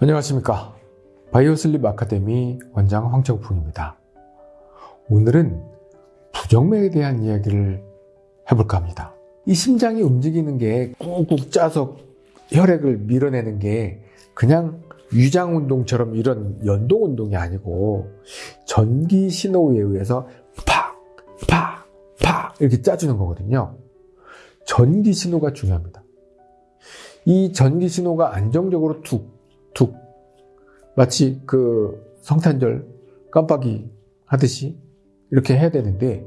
안녕하십니까 바이오슬립 아카데미 원장 황정풍입니다 오늘은 부정맥에 대한 이야기를 해볼까 합니다 이 심장이 움직이는 게 꾹꾹 짜서 혈액을 밀어내는 게 그냥 위장 운동처럼 이런 연동 운동이 아니고 전기 신호에 의해서 팍, 팍, 팍 이렇게 짜주는 거거든요. 전기 신호가 중요합니다. 이 전기 신호가 안정적으로 툭, 툭, 마치 그 성탄절 깜빡이 하듯이 이렇게 해야 되는데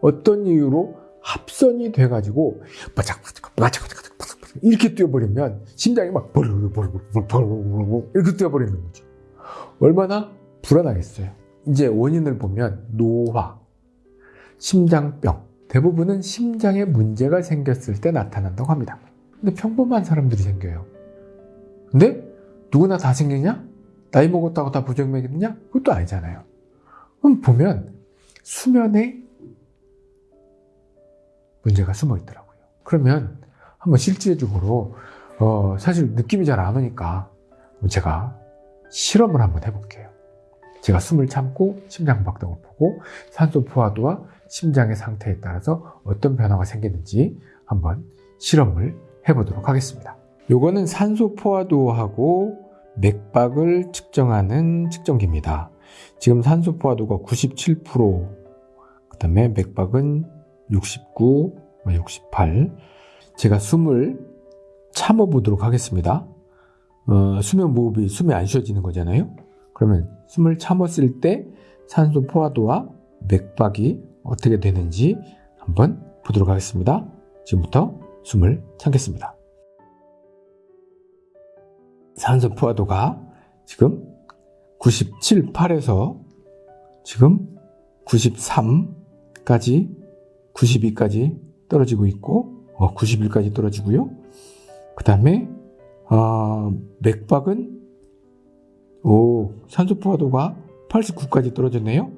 어떤 이유로 합선이 돼가지고 바짝바짝 바짝바짝 이렇게 뛰어버리면 심장이 막 버르르르르르르 이렇게 뛰어버리는 거죠. 얼마나 불안하겠어요. 이제 원인을 보면 노화, 심장병 대부분은 심장에 문제가 생겼을 때 나타난다고 합니다. 근데 평범한 사람들이 생겨요. 근데 누구나 다 생기냐? 나이 먹었다고 다 부정맥이냐? 그것도 아니잖아요. 그럼 보면 수면에 문제가 숨어 있더라고요. 그러면 한번 실질적으로 어, 사실 느낌이 잘 안 오니까 제가 실험을 한번 해볼게요. 제가 숨을 참고 심장 박동을 보고 산소 포화도와 심장의 상태에 따라서 어떤 변화가 생기는지 한번 실험을 해보도록 하겠습니다. 요거는 산소 포화도하고 맥박을 측정하는 측정기입니다. 지금 산소 포화도가 97%, 그 다음에 맥박은 69, 68. 제가 숨을 참아 보도록 하겠습니다. 어, 수면 무호흡이 숨이 안 쉬어지는 거잖아요. 그러면 숨을 참았을 때 산소 포화도와 맥박이 어떻게 되는지 한번 보도록 하겠습니다. 지금부터 숨을 참겠습니다. 산소 포화도가 지금 97, 8에서 지금 93까지 92까지 떨어지고 있고 어, 91까지 떨어지고요. 그 다음에 어, 맥박은 오 산소 포화도가 89까지 떨어졌네요.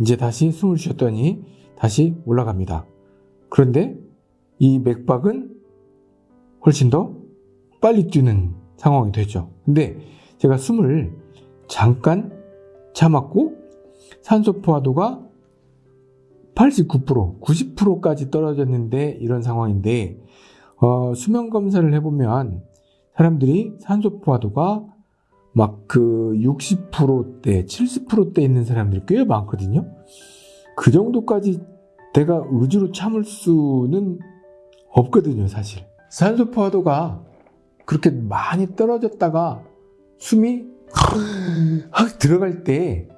이제 다시 숨을 쉬었더니 다시 올라갑니다. 그런데 이 맥박은 훨씬 더 빨리 뛰는 상황이 되죠. 근데 제가 숨을 잠깐 참았고 산소 포화도가 89%, 90%까지 떨어졌는데 이런 상황인데 어, 수면 검사를 해보면 사람들이 산소 포화도가 막 그 60%대, 70%대 있는 사람들이 꽤 많거든요. 그 정도까지 내가 의지로 참을 수는 없거든요, 사실. 산소 포화도가 그렇게 많이 떨어졌다가 숨이 확 들어갈 때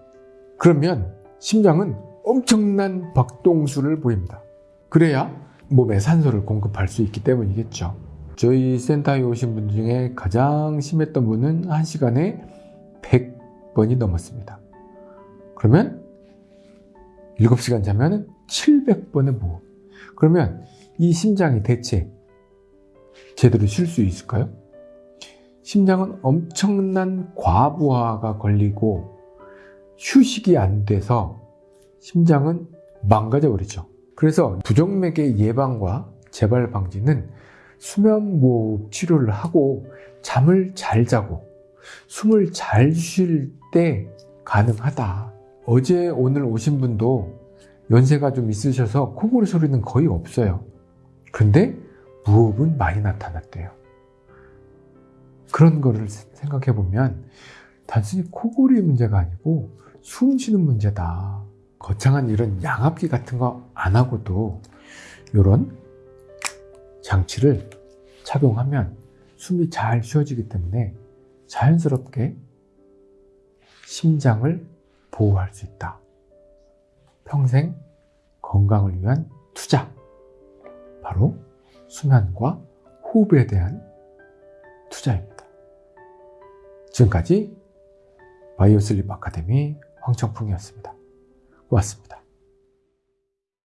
그러면 심장은 엄청난 박동수를 보입니다. 그래야 몸에 산소를 공급할 수 있기 때문이겠죠. 저희 센터에 오신 분 중에 가장 심했던 분은 1시간에 100번이 넘었습니다. 그러면 7시간 자면 700번의 무호흡. 그러면 이 심장이 대체 제대로 쉴 수 있을까요? 심장은 엄청난 과부하가 걸리고 휴식이 안 돼서 심장은 망가져 버리죠. 그래서 부정맥의 예방과 재발 방지는 수면무호흡 치료를 하고 잠을 잘 자고 숨을 잘 쉴 때 가능하다. 어제 오늘 오신 분도 연세가 좀 있으셔서 코골이 소리는 거의 없어요. 근데 무호흡은 많이 나타났대요. 그런 거를 생각해 보면 단순히 코골이 문제가 아니고 숨 쉬는 문제다. 거창한 이런 양압기 같은 거 안 하고도 이런 장치를 착용하면 숨이 잘 쉬어지기 때문에 자연스럽게 심장을 보호할 수 있다. 평생 건강을 위한 투자. 바로 수면과 호흡에 대한 투자입니다. 지금까지 바이오슬립 아카데미 황청풍이었습니다. 고맙습니다.